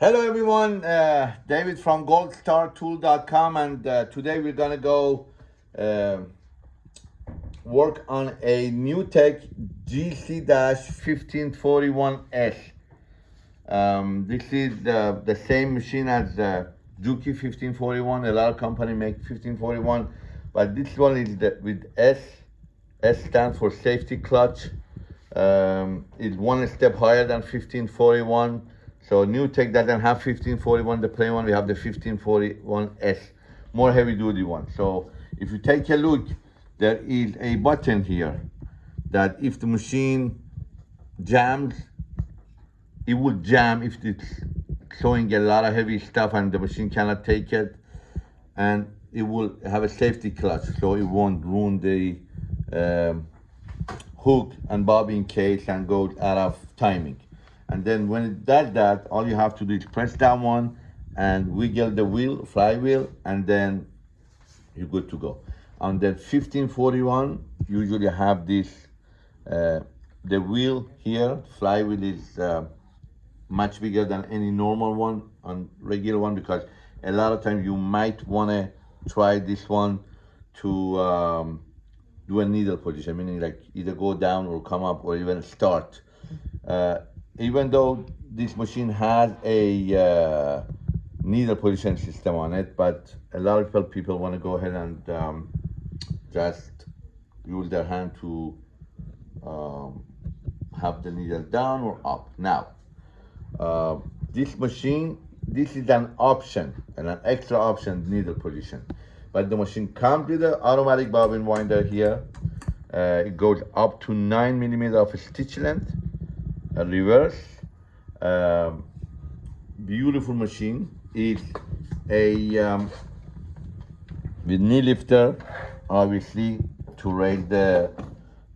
Hello everyone, uh, David from goldstartool.com and uh, today we're gonna go uh, work on a NewTek GC-1541S. Um, this is the, the same machine as the Juki 1541. A lot of company make 1541, but this one is the, with S. S stands for safety clutch. Um, it's one step higher than 1541. So NewTek doesn't have 1541, the plain one, we have the 1541S, more heavy duty one. So if you take a look, there is a button here that if the machine jams, it will jam if it's showing a lot of heavy stuff and the machine cannot take it. And it will have a safety clutch, so it won't ruin the um, hook and bobbin case and go out of timing. And then when it does that, all you have to do is press that one and wiggle the wheel, flywheel, and then you're good to go. On the 1541, usually have this, uh, the wheel here, flywheel is uh, much bigger than any normal one on regular one because a lot of times you might wanna try this one to um, do a needle position, meaning like either go down or come up or even start. Uh, even though this machine has a uh, needle position system on it, but a lot of people want to go ahead and um, just use their hand to um, have the needle down or up. Now, uh, this machine, this is an option and an extra option needle position. But the machine comes with an automatic bobbin winder here. Uh, it goes up to nine millimeter of stitch length a reverse um, beautiful machine. It's a um, with knee lifter obviously to raise the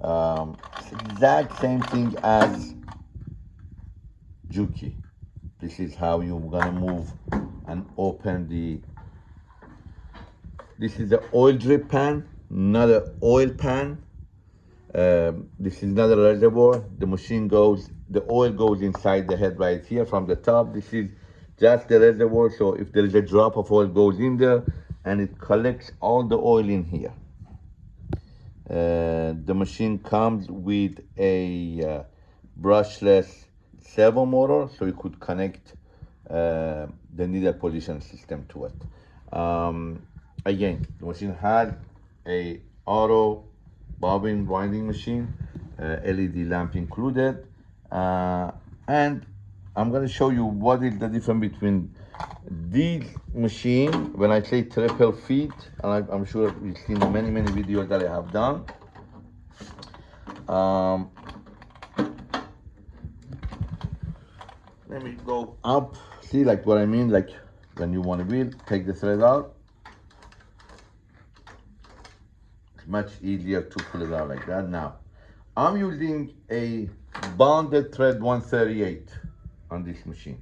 um, exact same thing as Juki. This is how you're gonna move and open the this is the oil drip pan not an oil pan. Um, this is not a reservoir. The machine goes the oil goes inside the head right here from the top. This is just the reservoir. So if there is a drop of oil goes in there and it collects all the oil in here. Uh, the machine comes with a uh, brushless servo motor so you could connect uh, the needle position system to it. Um, again, the machine had a auto bobbin winding machine, uh, LED lamp included, uh, and I'm going to show you what is the difference between this machine when I say triple feet and I, am sure you've seen many many videos that I have done. Um, let me go up. See like what I mean? Like when you want to wheel take the thread out. It's much easier to pull it out like that. Now I'm using a bonded thread 138 on this machine.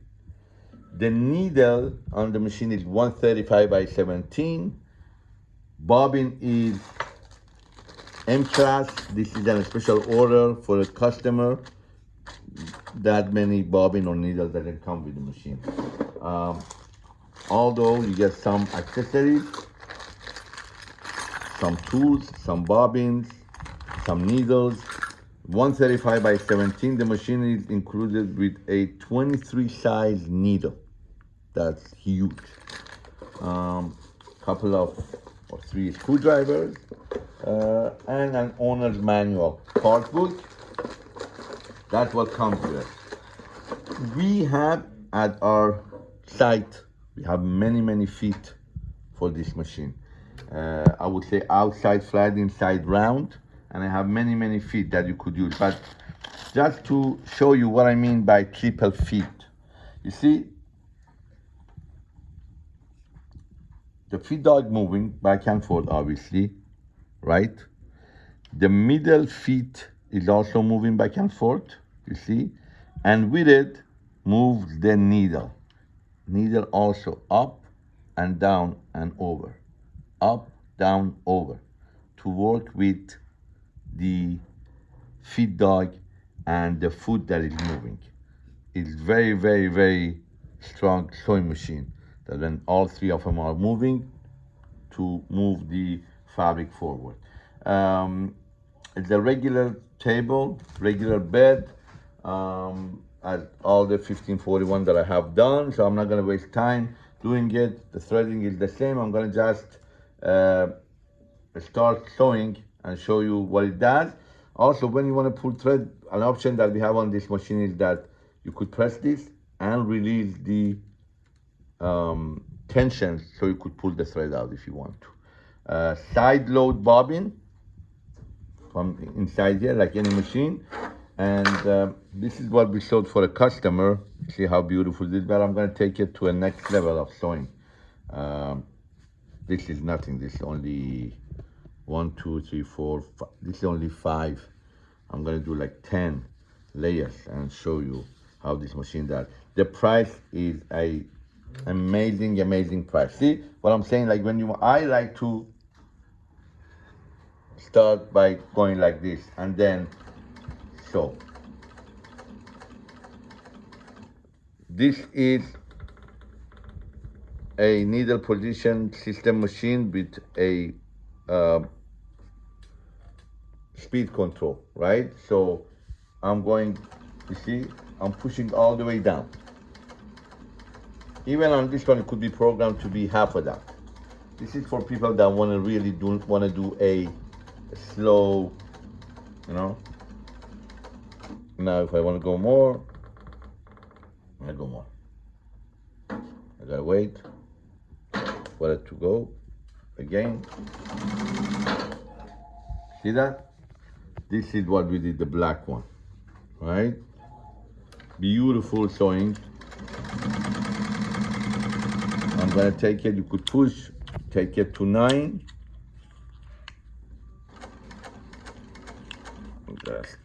The needle on the machine is 135 by 17. Bobbin is M-class. This is a special order for a customer. That many bobbin or needle doesn't come with the machine. Um, although you get some accessories, some tools, some bobbins, some needles, 135 by 17 the machine is included with a 23 size needle that's huge. Um couple of or three screwdrivers uh, and an owner's manual part book that's what comes with it. We have at our site we have many many feet for this machine. Uh, i would say outside flat inside round and I have many, many feet that you could use. But just to show you what I mean by triple feet, you see, the feet dog moving back and forth, obviously, right? The middle feet is also moving back and forth, you see? And with it, moves the needle. Needle also up and down and over. Up, down, over. To work with the feed dog and the food that is moving. It's very, very, very strong sewing machine that when all three of them are moving to move the fabric forward. Um, it's a regular table, regular bed, um, as all the 1541 that I have done, so I'm not gonna waste time doing it. The threading is the same. I'm gonna just uh, start sewing and show you what it does. Also, when you wanna pull thread, an option that we have on this machine is that you could press this and release the um, tension so you could pull the thread out if you want to. Uh, side load bobbin from inside here like any machine and uh, this is what we sold for a customer see how beautiful this is but i'm going to take it to a next level of sewing um, this is nothing this is only one two three four five. this is only five. I'm to do like 10 layers and show you how this machine does. The price is a amazing amazing price. See what i'm saying? Like when you i like to start by going like this and then so this is a needle position system machine with a uh, speed control right so i'm going you see i'm pushing all the way down even on this one it could be programmed to be half of that this is for people that want to really do want to do a slow, you know. Now if I want to go more, I go more. I gotta wait for it to go again. See that? This is what we did, the black one, right? Beautiful sewing. I'm gonna take it, you could push, take it to nine. just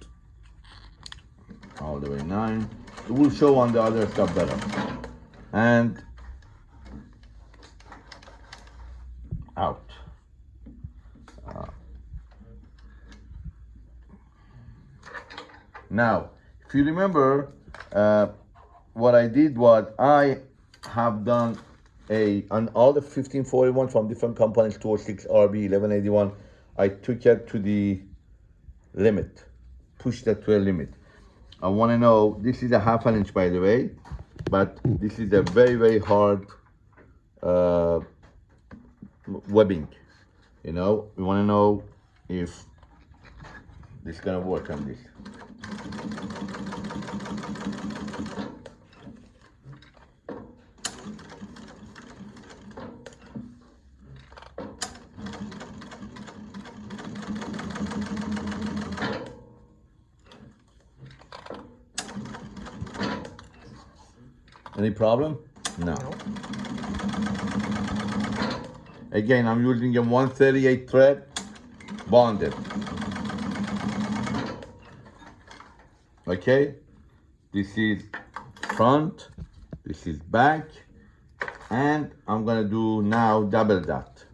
all the way nine. It will show on the other stuff better. And out. Uh, now, if you remember, uh, what I did was I have done a on all the 1541 from different companies, 206 RB 1181. I took it to the limit pushed that to a limit. I want to know, this is a half an inch by the way, but this is a very, very hard uh, webbing. You know, we want to know if this is going to work on this. Any problem? No. Again, I'm using a 138 thread bonded. Okay, this is front, this is back, and I'm gonna do now double dot.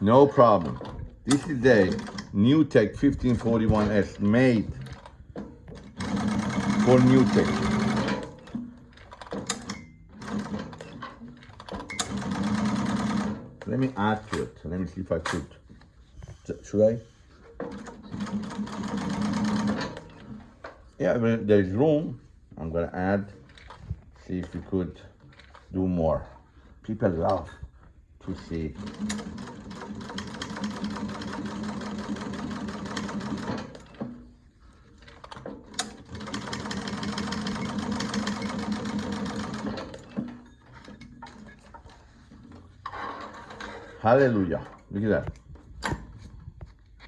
No problem. This is a NewTek 1541S made for NewTek. Let me add to it. Let me see if I could. Should I? Yeah, there's room. I'm gonna add. See if we could do more. People love to see Hallelujah. Look at that.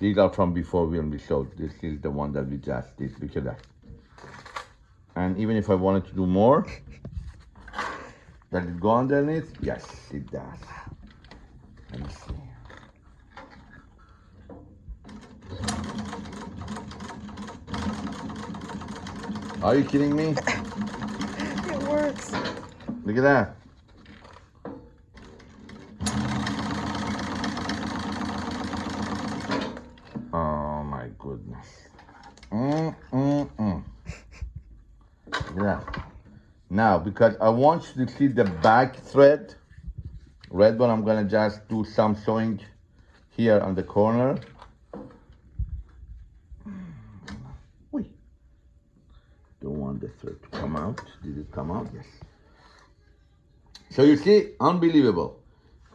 These are from before when we showed. This is the one that we just did. Look at that. And even if I wanted to do more, does it go underneath? Yes, it does. Let me see. Are you kidding me? it works. Look at that. goodness. Mm, mm, mm. Yeah. Now, because I want you to see the back thread, red one, I'm gonna just do some sewing here on the corner. Wait. Don't want the thread to come out. Did it come out? Yes. So you see, unbelievable.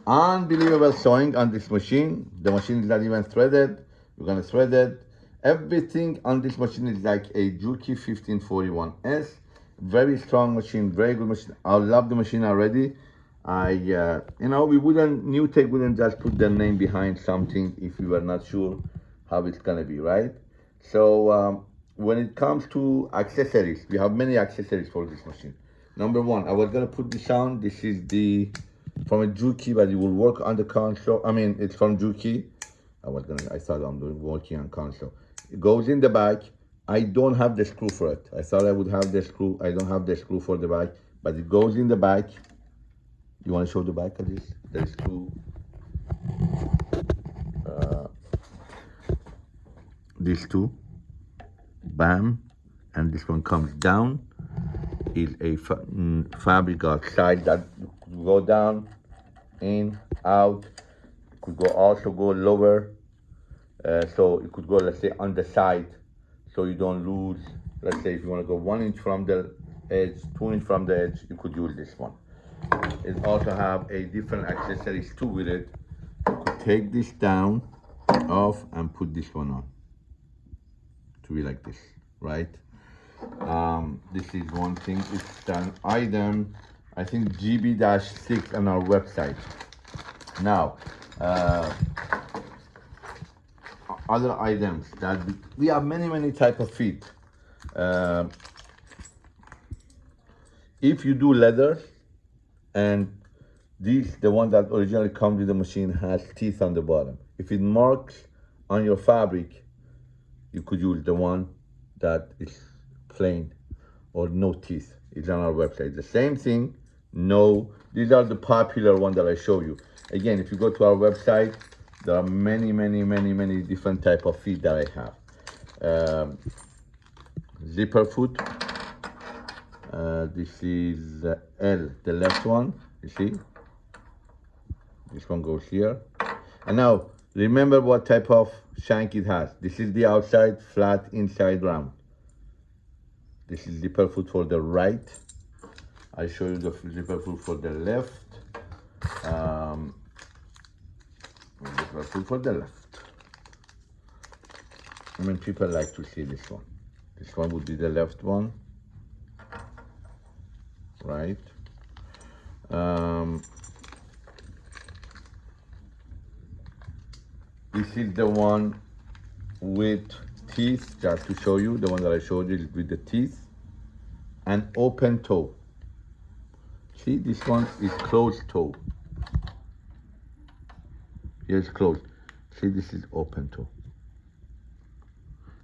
Unbelievable sewing on this machine. The machine is not even threaded. We're gonna thread it. Everything on this machine is like a Juki 1541S. Very strong machine, very good machine. I love the machine already. I, uh, you know, we wouldn't, NewTek wouldn't just put their name behind something if we were not sure how it's gonna be, right? So um, when it comes to accessories, we have many accessories for this machine. Number one, I was gonna put this on. This is the from a Juki, but it will work on the console. I mean, it's from Juki. I was gonna, I thought I'm doing working on console. It goes in the back. I don't have the screw for it. I thought I would have the screw. I don't have the screw for the back, but it goes in the back. You want to show the back of this? The screw. Uh, these two. Bam. And this one comes down. Is a fa mm, fabric outside that could go down, in, out. Could go also go lower. Uh, so it could go, let's say, on the side so you don't lose let's say if you want to go one inch from the edge two inch from the edge you could use this one. It also have a different accessories too with it. Take this down off and put this one on to be like this right? Um, this is one thing it's an item i think gb-6 on our website. Now uh, other items that we, have many many type of feet. Uh, if you do leather and this the one that originally comes with the machine has teeth on the bottom. If it marks on your fabric you could use the one that is plain or no teeth. It's on our website. The same thing no. These are the popular one that i show you. Again if you go to our website there are many many many many different type of feet that i have. Um, zipper foot. Uh, this is uh, l the left one you see? This one goes here. And now remember what type of shank it has. This is the outside flat inside round. This is zipper foot for the right. I show you the zipper foot for the left. Um, Liverpool for the left. I mean, people like to see this one. This one would be the left one, right? Um, this is the one with teeth, just to show you, the one that I showed you is with the teeth and open toe. See, this one is closed toe. Here's closed. See, this is open too.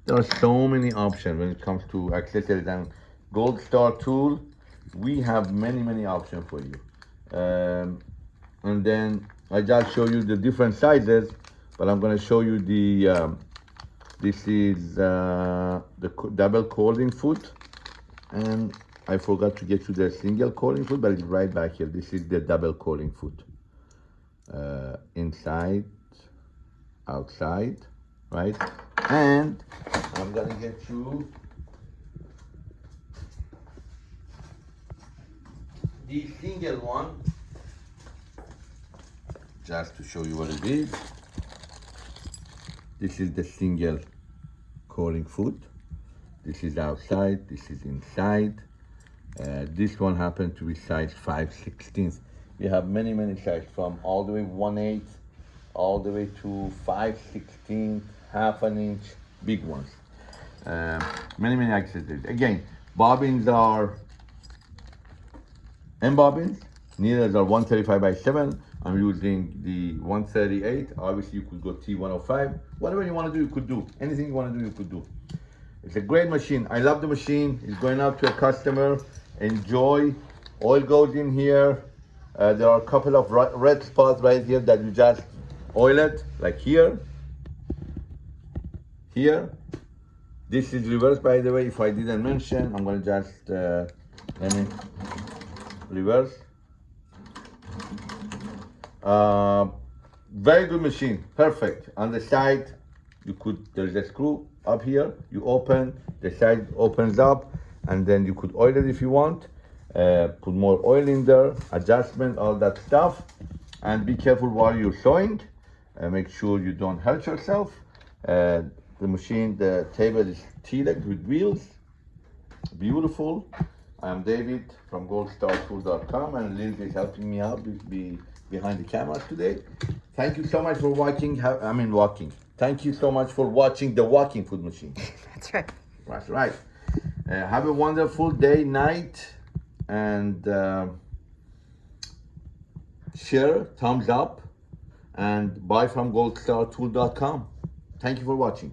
There are so many options when it comes to accessories and Gold Star tool. We have many, many options for you. Um, and then I just show you the different sizes, but I'm gonna show you the, um, this is uh, the double cording foot. And I forgot to get you the single cording foot, but it's right back here. This is the double cording foot uh, inside, outside, right? And I'm gonna get you the single one, just to show you what it is. This is the single cording foot. This is outside, this is inside. Uh, this one happened to be size 5 16th you have many, many sizes from all the way 1 8 all the way to 5 16 half an inch, big ones. Uh, many, many accessories. Again, bobbins are M bobbins. Needles are 135 by 7. I'm using the 138. Obviously, you could go T105. Whatever you want to do, you could do. Anything you want to do, you could do. It's a great machine. I love the machine. It's going out to a customer. Enjoy. Oil goes in here. Uh, there are a couple of red spots right here that you just oil it, like here, here. This is reverse, by the way. If I didn't mention, I'm gonna just uh, let me reverse. Uh, very good machine, perfect. On the side, you could there's a screw up here. You open the side opens up, and then you could oil it if you want. Uh, put more oil in there, adjustment, all that stuff, and be careful while you're sewing. Uh, make sure you don't hurt yourself. Uh, the machine, the table is T-leg with wheels, beautiful. I'm David from goldstartool.com and Lindsay is helping me out be, be behind the camera today. Thank you so much for watching. I mean, walking. Thank you so much for watching the walking foot machine. That's right. That's right. Uh, have a wonderful day, night, and uh, share, thumbs up, and buy from goldstartool.com. Thank you for watching.